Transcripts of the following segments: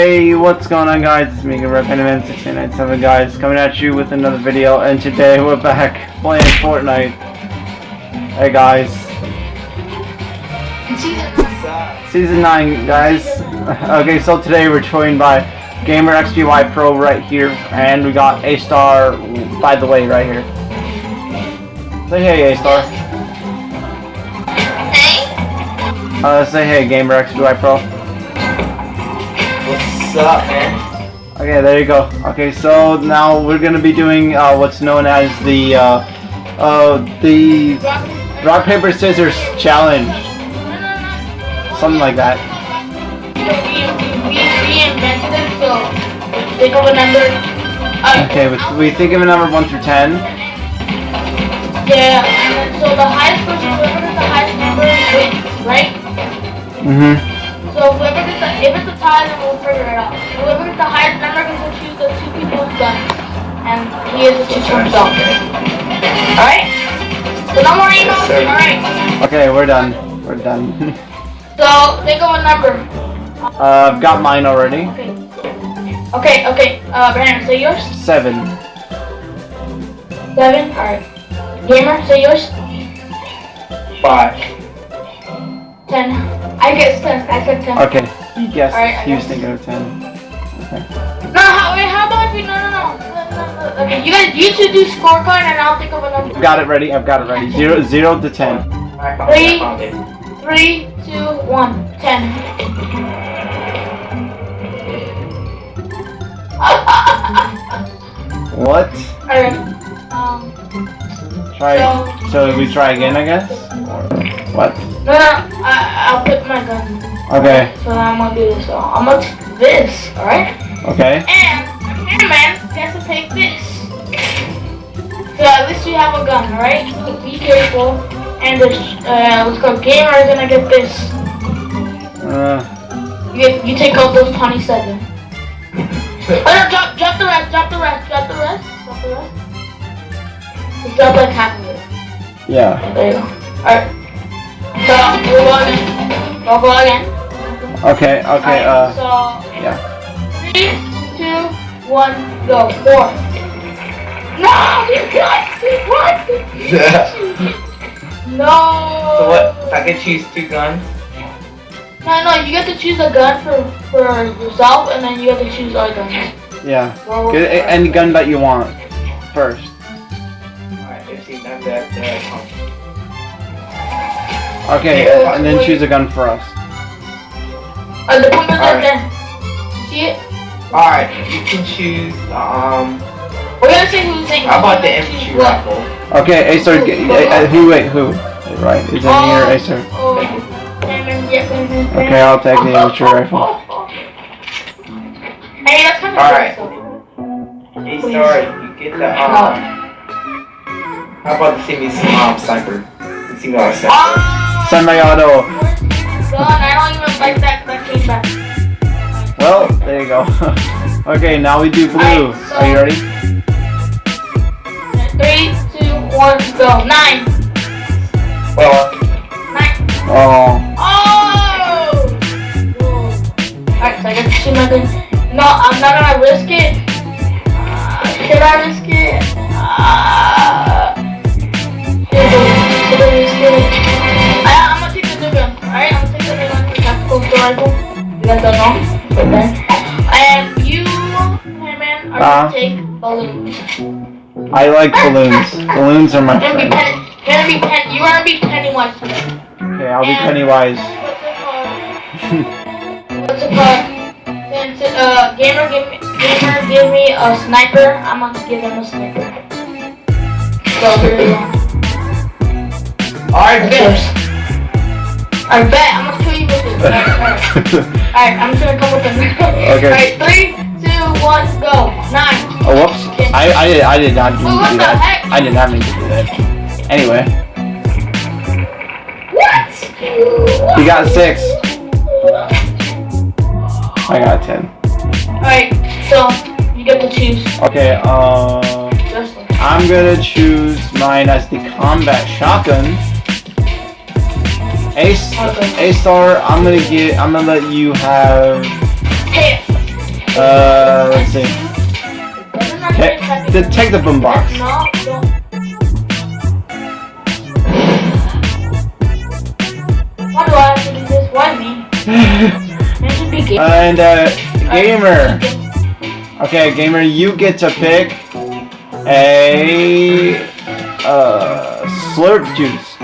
Hey, what's going on guys? It's me, Red Pennyman 6997 guys, coming at you with another video, and today we're back playing Fortnite. Hey guys. Season 9, guys. Okay, so today we're joined by Gamer XGY Pro right here, and we got A-Star, by the way, right here. Say hey, A-Star. Hey. Uh, say hey, Gamer XGY Pro. What's up, man? Okay, there you go. Okay, so now we're gonna be doing uh, what's known as the uh, uh, the rock paper scissors challenge, something like that. Okay, we, think of a number one through ten. Yeah, so the highest person, whoever the highest number wins, right? Mm-hmm. So whoever gets the, if it's a tie, then we'll figure it out. Whoever gets the highest number gets to choose the two people's guns, and he has to choose for himself. Alright? So no more emails? Alright. Okay, we're done. We're done. So think of a number. uh, I've got mine already. Okay. Okay, okay. Uh, Brandon, say yours. Seven. Seven. Alright. Gamer, say yours. Five. Ten. I guess ten. I said ten. Okay, he guessed. Alright, I he was thinking of ten. Okay. No, how, wait, how about if we, no, no, no. No, no. Okay, you guys, you two do scorecard and I'll think of a number. Got it ready. I've got it ready. Zero, zero to ten. I found it, Three. I found it. Three, two, one. Ten. What? Alright. Um, Try. So- So we try again, I guess. Or what? no, no, Okay. So now I'm gonna do this. I'm gonna take this, alright? Okay. And the cameraman has to take this. So at least you have a gun, alright? So be careful. And the, uh, let's go. Gamer is gonna get this. Uh, You, you take out those 27. Oh no, drop, drop the rest, drop the rest, drop the rest, drop the rest. Just drop like half of it. yeah. There you go. Alright. So, we'll go again. We'll go again. Okay. Okay. Alright, Uh. so, Yeah. three, two, one, go. Four. No, you got what? No. so what? So I can choose two guns? No, no, you get to choose a gun for for yourself, and then you get to choose our guns. Yeah. Well, Get a- any gun that you want first. Alright, let's see. Now that, uh, Okay, Yeah. and then choose a gun for us. Uh, the point is right Alright. there. See it? Alright, you can choose, um, We're gonna see who's in. how about the who's infantry what. rifle? Okay, Acer, g- uh, uh, who? Wait, who? Right, is in here, Acer. Oh, Simon, yeah, Simon, Simon. Okay, I'll take the infantry rifle. Hey, that's kind of Alright. cool. Hey, sorry, you get the, um, how about the semi um, sniper? The semi sniper. Ah! Semi-auto. Gun, I don't even like that. That came back. Well, there you go. okay, now we do blue. Alright, so- Are you ready? Three, two, one, go. Nine. Well, Nine. Oh, Oh! Alright, so I get to shoot my gun. No, I'm not gonna risk it. Uh, should I risk it? Uh, should I risk it? I, I'm gonna take the new gun. Alright, I'm gonna take the new gun. The tactical rifle. You guys don't know. But then. And you, hey man, are gonna take balloons. I like balloons. Balloons are my You're gonna be friend. pen, gonna be pen, you're gonna be Pennywise today. Okay, I'll be Pennywise. What's it called? Since uh, gamer give me, gamer give me a sniper, I'm gonna give him a sniper. So here you go. alright, That's. I bet I'm Alright, I'm just gonna come with them. Okay. Alright, three, two, one, go. Nine. Oh, whoops. I, I, did, I did not to what do the that. heck? I did not mean to do that. Anyway, What? you got six. I got ten. Alright, so you get to choose. Okay, uh, Justin. I'm gonna choose mine as the combat shotgun. Ace, Okay. A star. I'm gonna get. I'm gonna let you have Uh, let's see. Doesn't matter Okay, if it's the, take the boom box. Why do I have to do this? Why me? I should be gay. and uh, gamer. Okay, gamer, you get to pick a uh, slurp juice.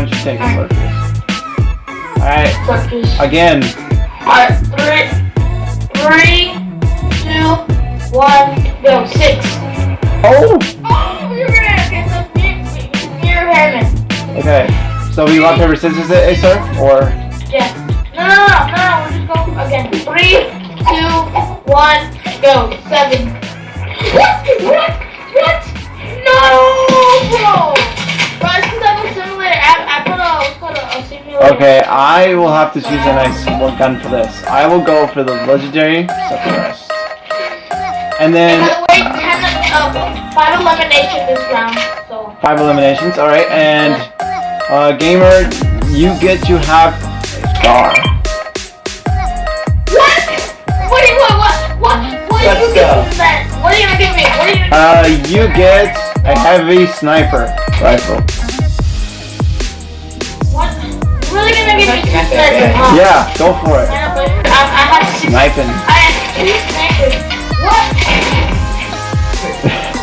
Why don't you take a juice? Alright, again. Alright, three, three, two, one, go. Six. Oh! Oh, you're gonna get the mirror heaven. Okay, so we rock, paper, scissors eh, eh, it, Acer? Or. Yeah. No, no, no, no, no, we'll just go again. Three, two, one, go. Seven. What? What? What? No, Okay, I will have to choose a nice gun for this. I will go for the legendary Sephiroth. And then have uh, five elimination this round, so. five eliminations. All right, and uh, gamer, you get to have a star. What? What? do you- What? What? What? What are you giving me? What are you gonna give me? What are you gonna? Uh, you get a heavy sniper rifle. What? You really gonna give me two Not that snipers? bad. huh? Yeah, go for it. But I, I have six. Sniping. I snipers. What?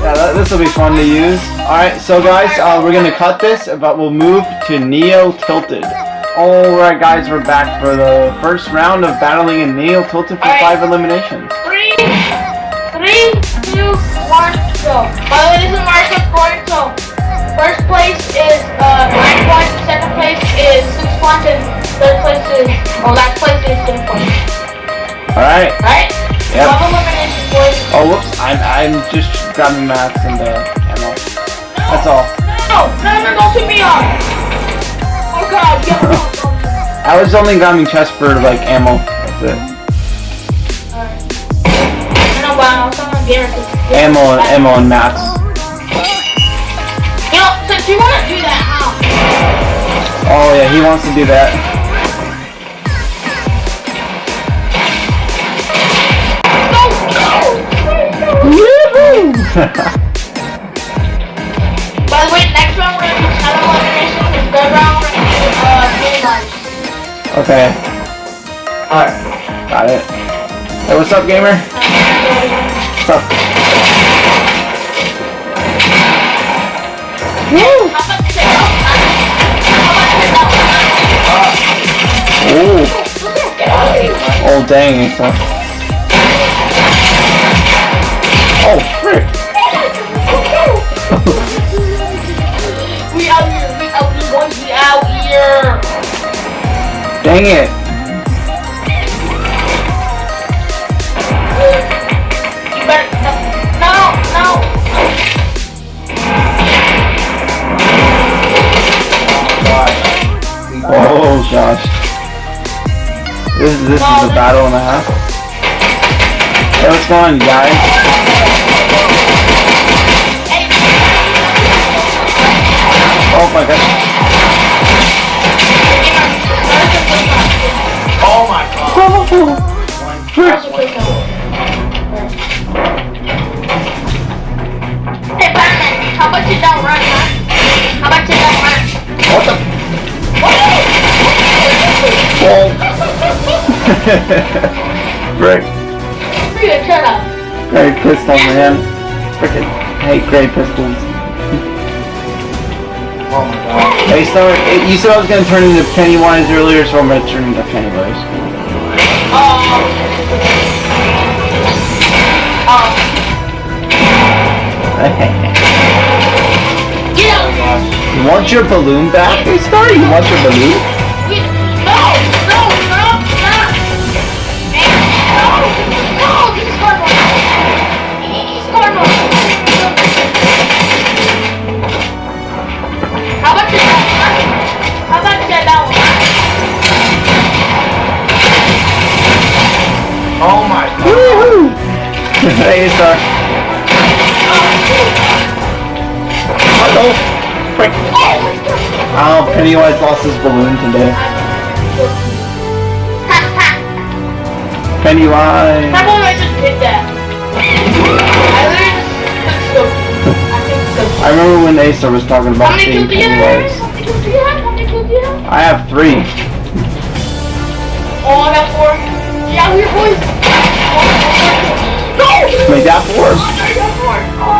Yeah, that, this will be fun to use. Alright, so guys, uh, we're gonna cut this, but we'll move to Neo Tilted. Alright guys, we're back for the first round of battling in Neo Tilted for Alright. five eliminations. Three, three, two, one, go. By the way, this is Mario scoring, so first place is uh nine points, second place is six points, and third place is oh last place is ten points. Alright. Right? Yep. Twelve elimination boys. Oh, whoops, I'm, I'm just grabbing mats and uh, ammo. That's all. No, no, no, don't shoot me off. Oh god, yo, no, no, no. I was only grabbing chest for like ammo. That's it. Alright. I know, but I'm. Ammo and mats. You know, since you wanna do that, how? Oh yeah, he wants to do that. Woohoo! By the way, next round we're gonna do shadow elimination, and third round we're gonna do uh game okay, Alright. got it. Hey, what's up, gamer? Woo! How about sit down? How about sit down? Ooh. Get out of here. Oh dang, it's. Oh frick! We out here, we out here, we out here. Dang it! Gosh. This, this is a battle and a half. Hey, what's going on, guys? Frick. Dude, shut up. Great pistol, man. Frickin' hate great pistols. Oh my god. Hey, so you said I was gonna turn into Pennywise earlier, so I'm gonna turn into Pennywise. Oh. Get out you want your balloon back, hey Star? You want your balloon? Oh my god. Woohoo! hey Star. Oh, Oh, frick. oh, Pennywise lost his balloon today. Pennywise. How about I just did that? I literally just took Skokie. I think Skokie. I remember when Acer was talking about many being kills do you have? Pennywise. How many kills do you have? How many kills do you have? I have three. Oh, I got four. Yeah, we're boys. Said that. Oh, ugh.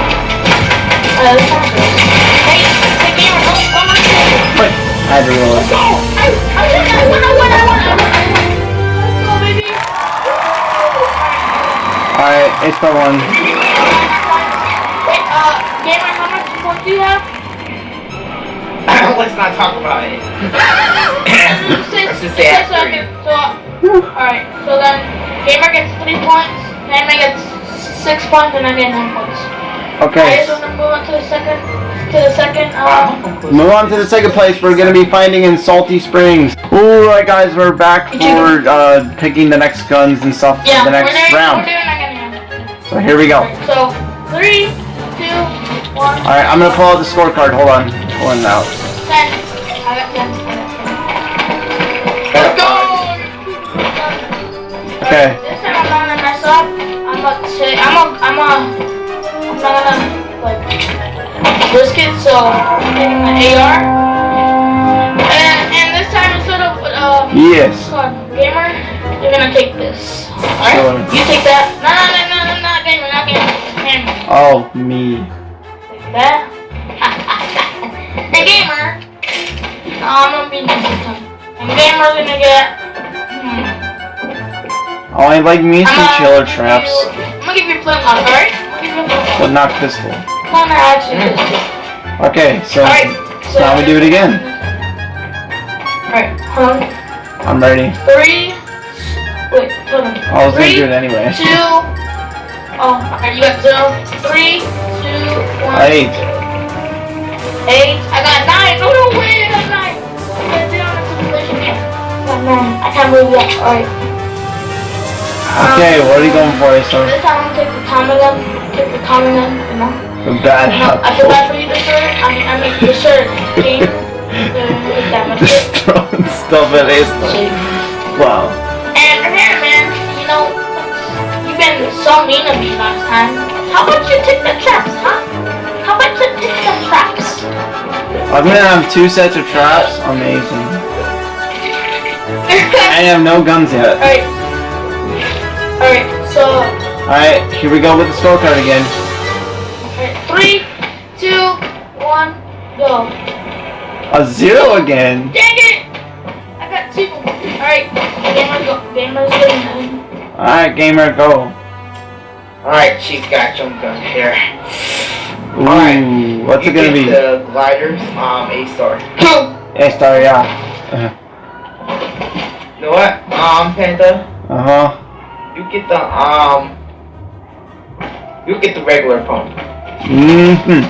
Uh, let's not go. Hey, hey, gamer, don't, don't look at me. Wait, I had to roll it. I, I I I win, I win, I win, I win. Let's go, baby. Alright, Ace by one. Wait, uh, gamer, how much points do you have? Let's not talk about it. Six. Let's just say I Six, have okay, so, alright, so then, gamer gets three points, Hammer gets six points, and I get nine points. Okay, Alright, so then move on to the second, to the second, um, move on to the second place. We're gonna be finding in Salty Springs. Alright guys, we're back for uh, picking the next guns and stuff yeah, for the we're next doing, round. we're doing again, So here we go. So, three, two, one, Alright, I'm gonna pull out the scorecard. Hold on. Pulling it out. Ten. I got ten. I got ten. Let's go! Okay. This time I'm not gonna mess up. I'm about to say I'm a I'm a I'm not gonna like risk it. So I'm taking my AR. And and this time instead of uh Yes. called gamer, you're gonna take this. Alright? Sure. You take that. No no no no no not gamer not gamer. Gamer. Oh, me. Take that. And gamer. No, I'm gonna be nice this time. And gamer's gonna get. Hmm. Oh, I like me some I'm chiller traps, I'm gonna give you a flint lock, alright? I'm gonna give you a flint but not pistol. No, no, actually, Okay, so Alright, so. now we do it again. Alright, hold on. I'm ready. Three. Wait, hold on. I was gonna Three, do it anyway. Two. Oh, alright, you got zero. Three, two, one. Eight. Eight. I got nine. No, no, wait, I got nine. I on. I got nine. I can't believe yet. Alright. Okay, what are you going for, Acer? This time I'm gonna take the Tommy gun. Take the Tommy gun, you know? The bad No, I feel bad for you, this shirt. I mean, I mean, the shirt. Okay? Uh, that much Just throwing stuff at Acer. shit. Wow. And here, man, you know, you've been so mean to me last time. How about you take the traps, huh? How about you take the traps? I'm gonna have two sets of traps. Amazing. I have no guns yet. Alright. Alright, so, Alright, here we go with the scorecard again. alright, three, two, one, go. A zero again. Dang it! I got two. Alright, gamer go. Gamer's winning. Alright, gamer, go. Alright, she's got jump gun here. Ooh, Alright. what's you it gonna get be? The gliders, um, A star. A star, yeah. You know what? Um, Panda, Uh huh. you get the um, you get the regular pump. Mm hmm.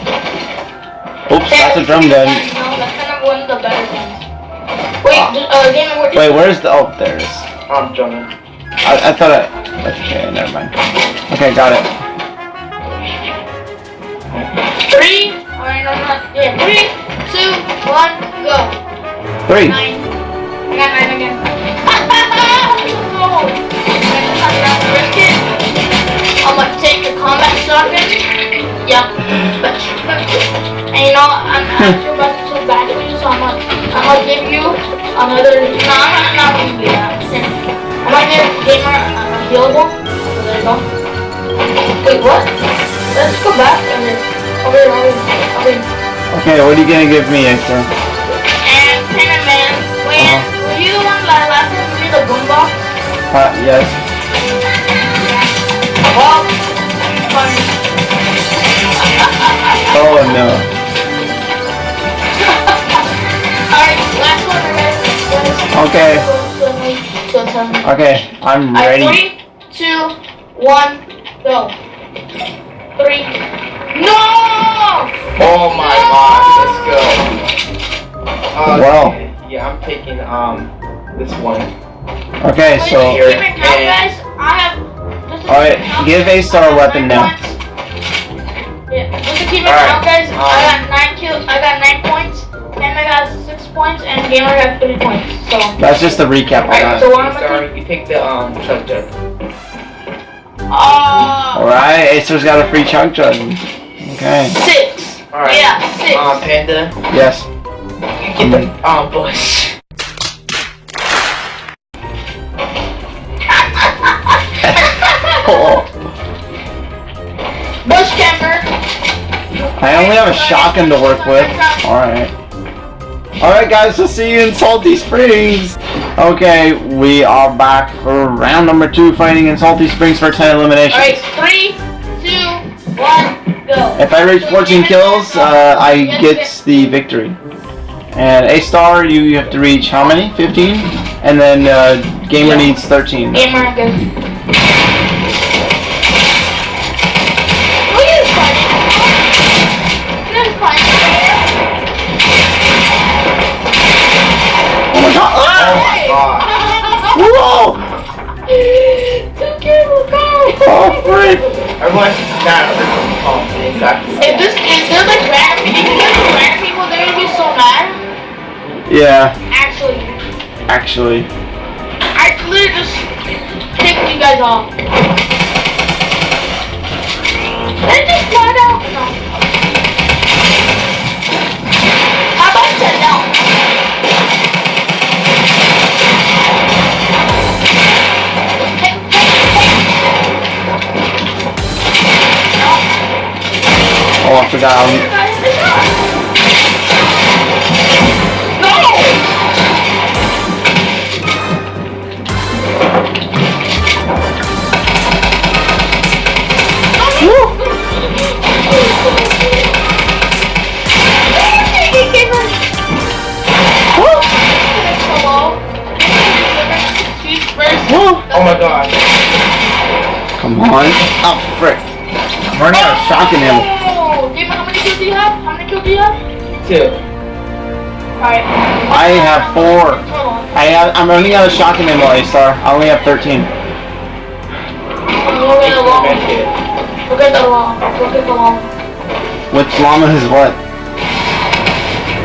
Oops, that's a drum gun. No, that's kind of one of the better ones. Wait, uh, gamer, Wait, where's the? Oh, there it is. Um, Jonah. I, I thought I. Okay, never mind. Okay, got it. Three. Alright, no, no. Yeah, three, two, one, go. Three. Nine. I got nine again. no. I'm gonna risk it. I'm gonna take the combat shotgun. Yep. But, and you know, I'm actually about to bad for you, so I'm gonna, I'm gonna give you another. No, I'm not, not gonna do that. I'm gonna give Gamer a healable. So there you go. Wait, what? Let's go back and then. Over here, over here, over here. Okay, what are you gonna give me, Acer? And Penna Man, when Uh-huh. were you the one that last time you the boombox? Uh, yes. Well. Oh no. Alright, last one. Okay. So tell me. Okay, I'm ready. three, two, one, go. Three. No! Oh my god, let's go. Uh, Wow. Yeah, I'm taking um this one. Okay, Wait, so keep it count, guys. I have just to Alright, give A Star a weapon now. Yeah, just to keep it Alright, count, guys. I um, got nine kills. I got nine points. Panda got six points, and Gamer got three points. So, That's just a recap of alright. that. So what am I Sorry, you picked the um chug jug. Uh, Alright, Acer's got a free chug jug. Okay. six. Alright. Yeah, six. Um, Panda, Yes. you get the um bush. Oh, Bush camper. I only have a shotgun to work with. Alright. Alright guys, we'll see you in Salty Springs. Okay, we are back for round number two fighting in Salty Springs for 10 eliminations. Alright, three, two, one, go. If I reach 14 kills, uh, I get the victory. And A star, you, you have to reach how many? 15? And then uh, Gamer needs 13. Gamer, go. Look at this fight. Look at this fight. Oh my god! Oh my god. Whoa! Two kills, go. Oh frick! Everyone's not um exactly. If this, if there's like random, if there's random people, they're gonna be so mad. Yeah, Actually, actually. I clearly just kicked you guys off. Then just slide out. Hey, Oh, I forgot. hey. No! Oh my god. Come on. Oh, frick. I'm running out of shotgun ammo. Oh, Gamer, how many kills do you have? How many kills do you have? Two. Alright. I have four. Hold on. I have, I'm running out of shotgun ammo, A star. I only have 13. Look at the wall. Medkit. Look at the wall. Look at the wall. Which llama is what?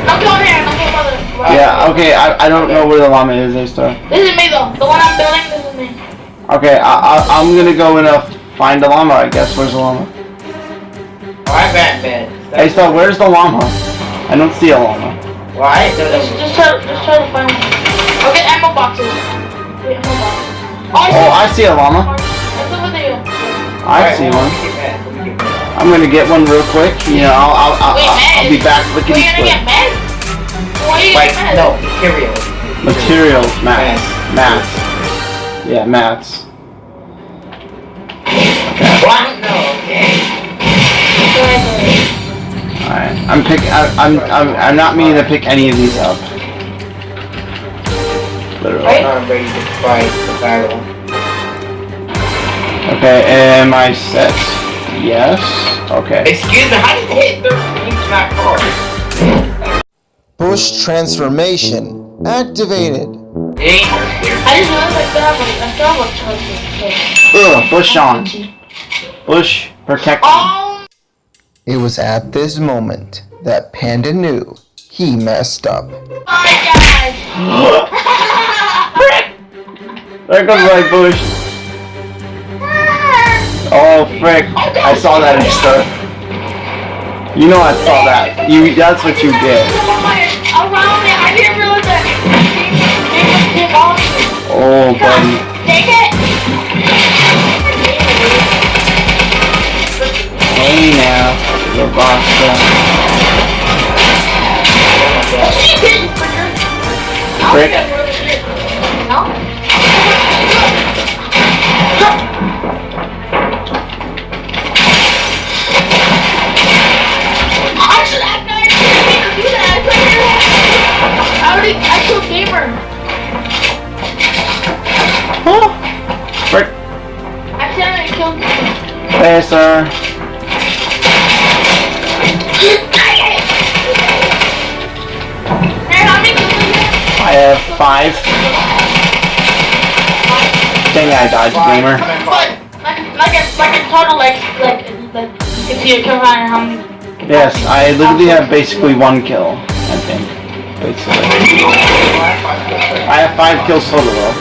Don't go in here. Don't go further. Yeah, okay, I, I don't know where the llama is, A star. This is me though. The one I'm building, this is me. Okay, I, I, I'm gonna go and uh, find the llama, I guess. Where's the llama? Alright, Batman. A star, where's the llama? I don't see a llama. Why? No, Just, just try, just try to find it. I'll get ammo boxes. Wait, ammo boxes. Oh, I see Oh, one. I see a llama. It's over. I see one. I'm gonna get one real quick. You know, I'll, I'll, I'll, Wait, I'll, I'll be back Wait, lickety you're gonna get mad? Why Like, getting no, material. Materials, mats. Mats. Yeah, mats. What? No, okay. Alright, I'm pick. I, I'm, I'm, I'm not meaning to pick any of these up. Literally. I'm ready to fight the battle. Okay, am I set? Yes. Okay. Excuse me, how did you hit 13 not cars? Bush transformation activated. It ain't hurt here. I just realized I still have a, I still have a. Ugh, Bush on. Bush, protect me. It was at this moment that Panda knew he messed up. my God. There goes my bush. Oh, frick. I saw that extra. You know I saw that. You, that's what you did. Oh, buddy. Take it. Hey now, the boss. She did, fricker. I Frick. don't get really shit. No? I have have? Five. Dang, I dodged, gamer. But, like, like a like a total like like like you can see your kill count and um, how many. Yes, I um, literally have um, basically one kill, I think. Basically. I have five kills total though.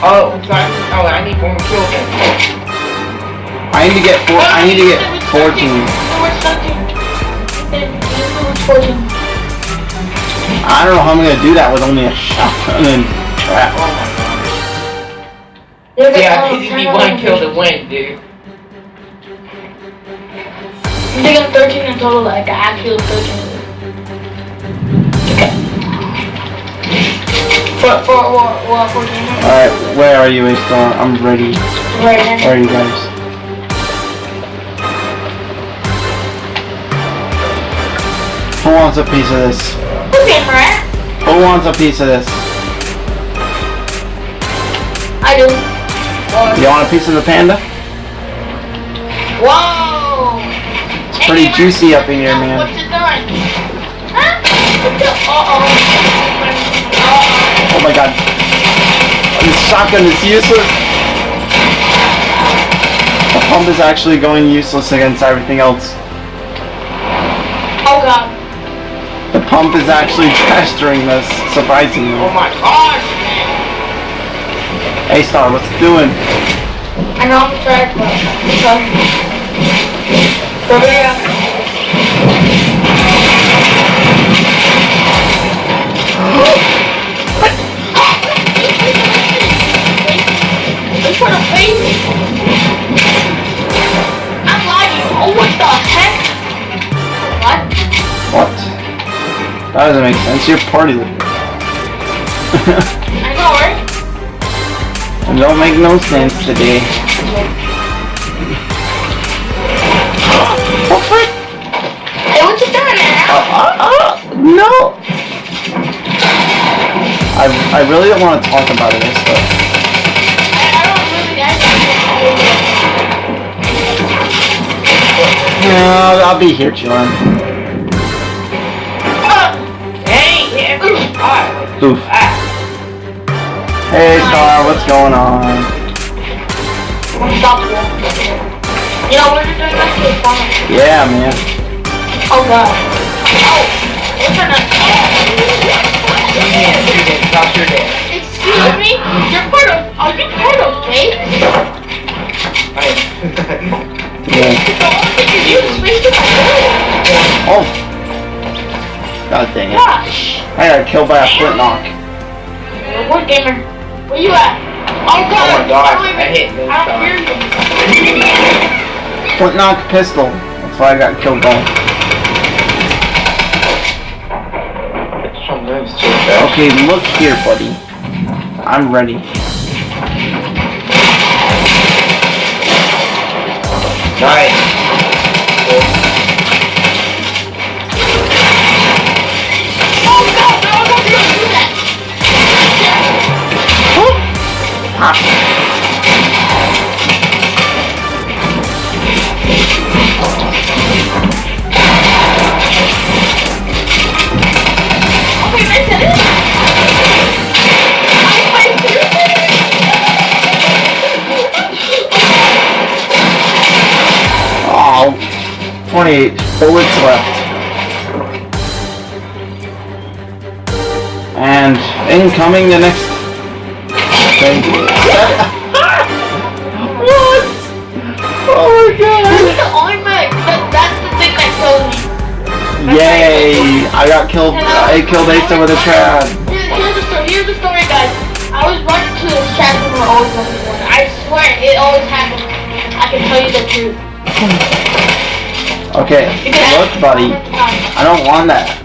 Oh, so I, oh, I need one more kill then. I need to get four, I need to get 14. I don't know how I'm gonna do that with only a shotgun and trap. Oh my god. Yeah, I just need ten one of kill them. to win, dude. I'm thinking thirteen in total. Like I actually thirteen. Okay. For for what what fourteen? Alright, where are you, A-Star? I'm ready. Right then. Where are you guys? Who wants a piece of this? Marat. Who wants a piece of this? I do. You want a piece of the panda? Whoa! It's pretty juicy up in here, man. What's it doing? Huh? Uh-oh. Oh my god. This shotgun is useless. The pump is actually going useless against everything else. Oh god. The pump is actually trash during this, surprisingly. Oh my gosh, man. A-Star, what's it doing? I know I'm trash, but. That doesn't make sense. You're party leader. I know, right? It don't make no sense today. Oh, frick! Hey, what you doing there? Uh, uh, no! I, I really don't want to talk about this, but I, I don't really, I don't no, I'll be here chilling. Oof. Hey, Star, what's going on? Stop. You know, we're just doing this fun. Yeah, man. Oh god. Oh! What's her name? you can't shoot it. Stop shooting it. Excuse me? You're part of. Are you part of? I- Yeah. The God dang it. Gosh. I got killed by a flint knock. What gamer? Where you at? Oh god. Oh my gosh, I I hit this I don't hear you. Flint knock pistol. That's why I got killed by. Some moves too fast. Okay, look here, buddy. I'm ready. Nice. 28 bullets left. And incoming the next what? Oh my god. That's the thing. That, that's the thing that kills me. Yay! I got killed. I killed Asa with a trap. Here's the story. Here's the story, guys. I was running to this chat room where always running one. I swear it always happens. I can tell you the truth. Okay, look, buddy. I don't want that.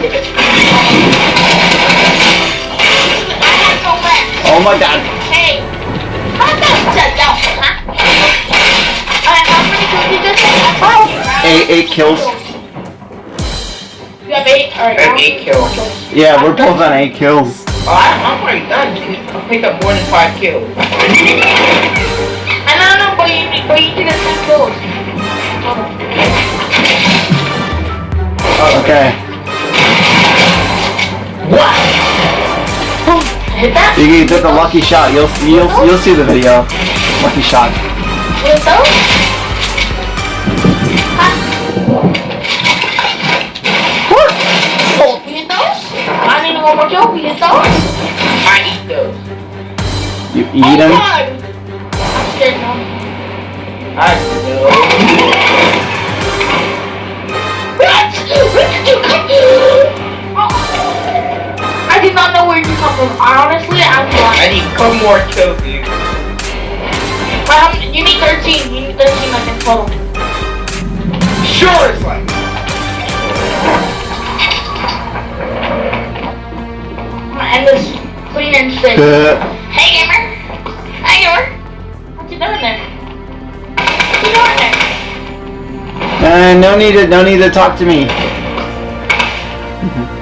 Did I had no back. Oh my god. Hey, how about that out, huh? Alright, how many kills you just have? Eight, eight kills. You have eight? Alright. I have eight kills. Yeah, we're both on eight kills. Oh, I'm, already done. I picked up more than five kills. I don't know, but you, but you did have kills. Okay. What? Hit that? You, you did the lucky shot. You'll you'll you'll see the video. Lucky shot. With those? I need one more kill. We hit those? I eat those. You Oh eat them. God! I'm scared now. I know. What? Where did you come from? I did not know where you come from. Honestly, I'm I need one more kill, dude. But you need 13. You need 13 like in total. Sure, it's like. I'm this clean and straight. Uh, Hey gamer! Hey gamer! What you doing there? What you doing there? uh, no need to no need to talk to me.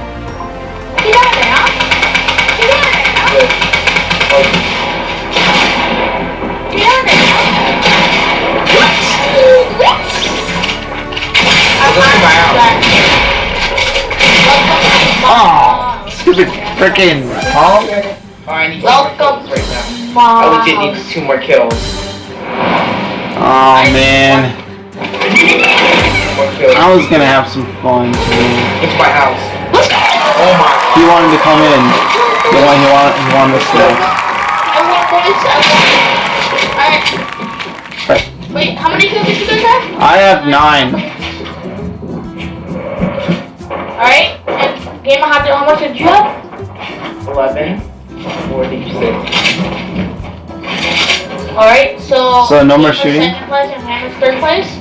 stupid frickin' Paul. oh, I need two more Welcome. kills right now. Mom. I legit need two more kills. Oh man, More kills. I was gonna have some fun today. It's my house. Oh my. He wanted to come in. He wanted he wanted, he wanted to stay. I want points. I want. Alright. Wait, how many kills did you guys have? I have nine. Alright. And Gamer, how, how much did you have? 11. 46. Alright, so. So no more shooting? Second place and Hammer's third place.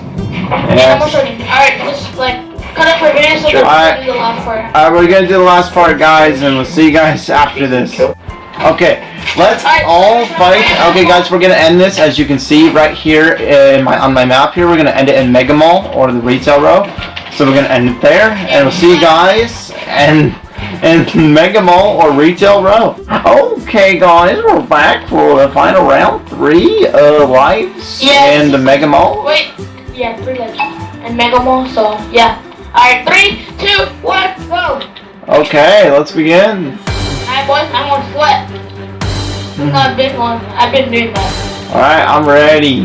No more Yes. shooting. Alright, just like cut it for a minute so Sure. Alright. we can do the last part. Alright, we're gonna do the last part, guys, and we'll see you guys after this. Okay, let's all fight. Okay, guys, we're gonna end this as you can see right here in my on my map here. We're gonna end it in Mega Mall or the retail row. So we're gonna end it there, and we'll see you guys and in Mega Mall or retail row. Okay, guys, we're back for the final round three of lives Yes. in the Mega Mall. Wait, yeah, three legs. And Mega Mall, so yeah. Alright, three, two, one, go! Okay, let's begin. Alright, boys, I'm on sweat. Mm-hmm. Not a big one. I've been doing that. All right, I'm ready.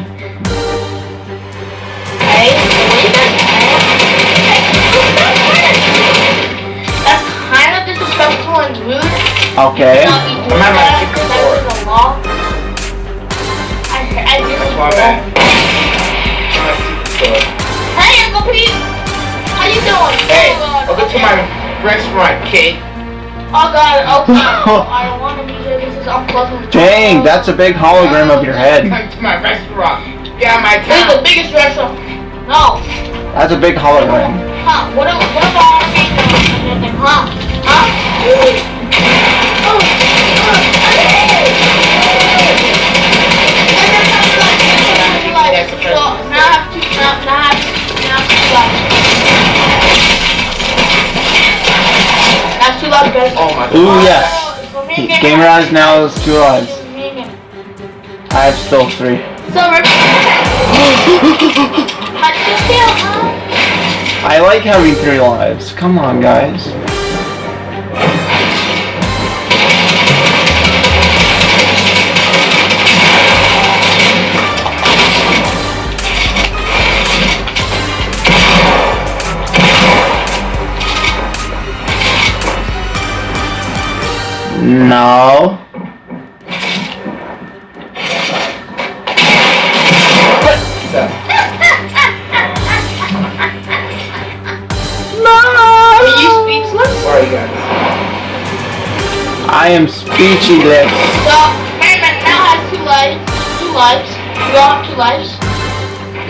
Hey, Okay. Not be doing I'm at my that, secret because floor. that's the law. I, I did That's this my bad. My secret store. Hey, Uncle Pete! How you doing? Hey, oh, welcome to my restaurant, kid. Oh god, oh, okay. I don't want to be here. This is up close and Dang, that's a big hologram of your head. Come to my restaurant. Of my This is the biggest restaurant. No. That's a big hologram. Huh? What, what about our? Huh? Huh? Oh, That's the So, now I have two, now, now I have, now I have two lives. That's two lives, guys. My Ooh, god. yes. Oh, it's for me Gamer. Gamer now is two lives. It's for me and Gamer. I have still three. So, Rick. How'd you feel. I like having three lives. Come on, guys. No. So, Are you speechless? where are you guys? I am speechless. So, Merriman now has two lives. Two lives. We all have two lives.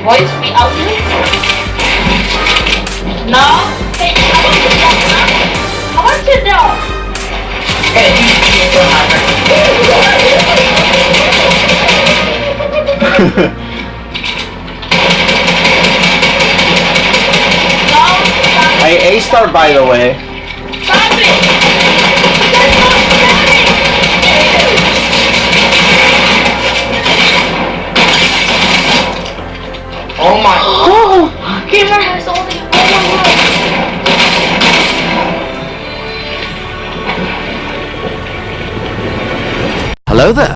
Boys, be out here. No. Hey, I want to sit down. huh? I want to sit down. I A star by the way. Oh my. Hello there.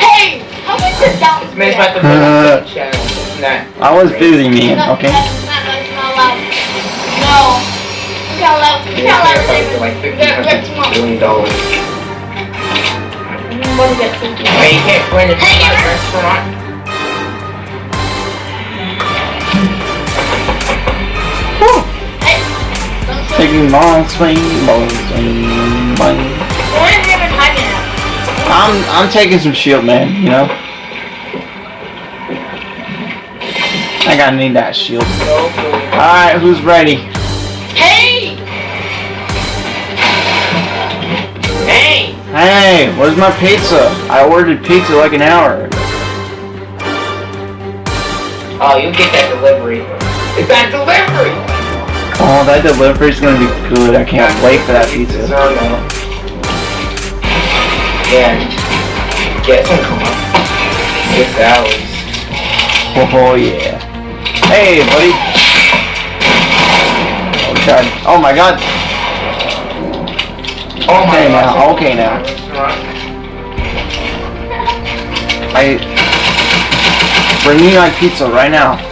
Hey, how much is down? This man's about to put on the channel. It's not. I was busy, man. No, Okay. that's not, that's not allowed. No. You can't allow, you This can't allow man's probably David. Shoot. Long swing, ball swing, bang. Where is David hiding at? I'm I'm taking some shield, man. You know. I gotta need that shield. All right, who's ready? Hey! Hey! Hey, where's my pizza? I ordered pizza like an hour. ago. Oh, you'll get that delivery. It's that delivery! Oh, that delivery's gonna be good. I can't wait for that pizza. Yeah. Gonna. Six hours. Oh, oh yeah. Hey, buddy. Oh god. Oh my god. Oh my Okay now, okay now. I bring me my pizza right now.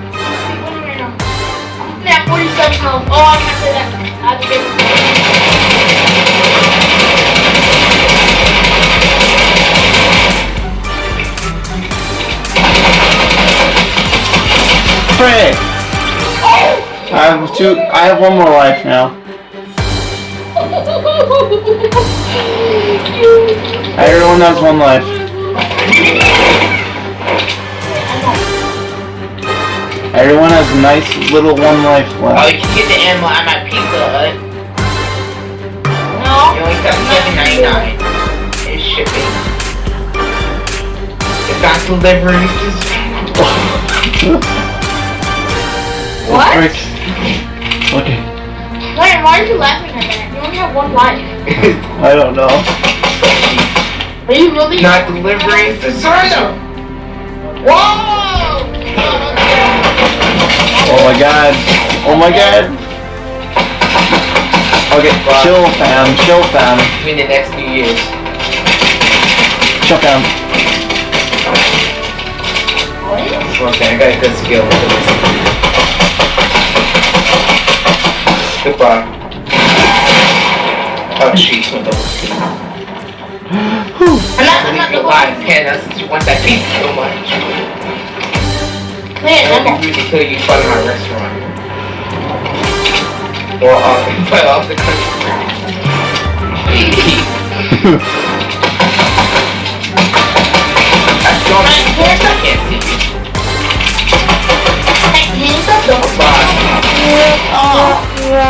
two. I have one more life now. Everyone has one life. Everyone has a nice little one life left. Oh, you can get the ammo at my Pizza Hut. No. You only got seven ninety nine. It's shipping. It's not delivery. What? Frick. Okay. Wait, why are you laughing at that? You only have one life. I don't know. Are you really? not delivering to Zerno. Whoa! Oh my god. Oh my god. Okay, chill fam, chill fam, I mean the next few Year's. chill fam. What? Okay, I got a good skill with this. Goodbye. Oh, she's with those. I'm not, I'm not you Ken. That's since you want that pizza so much. Man, I'm would be rude to kill you in front of my restaurant. Or off, but off the country. I don't I can't see you. Hey, can you stop though? Bye. Dang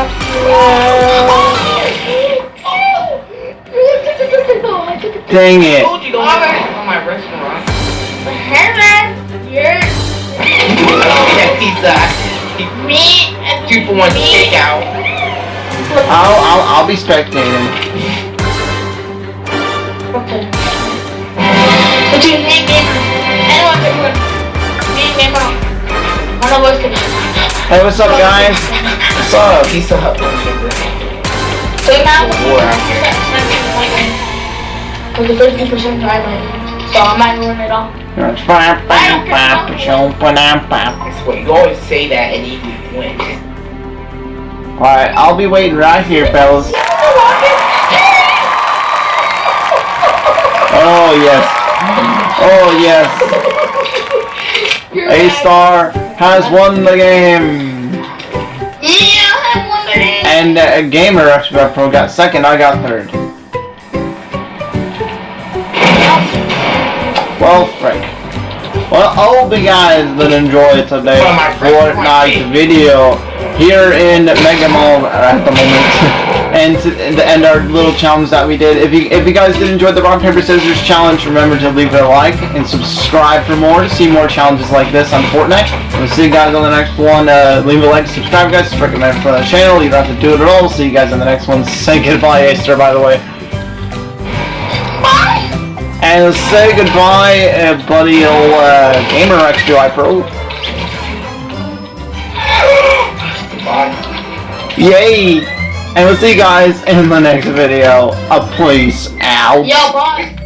I it. told you on my restaurant. Hey man, you're pizza. me Two for one takeout. I'll, I'll, I'll be spectating. Okay. Between me and Gamer, anyone can win. Me and one of us can. Hey, what's up, guys? What's up? Pizza Hut lunch number. So now, War out here. Because the 50% dry So I might ruin it all. That's what you always say that and you win. Alright, I'll be waiting right here, fellas. Oh, yes. Oh, yes. A-Star has won the game. And uh, Gamer Expert Pro got second, I got third. Well, frick. Well, I hope you guys did enjoy today's Well, my friend, Fortnite video here in Mega Mall at the moment. and to, and end our little challenge that we did. If you if you guys did enjoy the rock paper scissors challenge, remember to leave it a like and subscribe for more to see more challenges like this on Fortnite. We'll see you guys on the next one. Uh, leave a like, subscribe, guys. Recommend for the channel. You don't have to do it at all. See you guys on the next one. Say goodbye, Aster. By the way. Bye! And say goodbye, uh, buddy, old uh, gamer X2i Pro. Yay! And we'll see you guys in the next video. A please out. Yo, bye!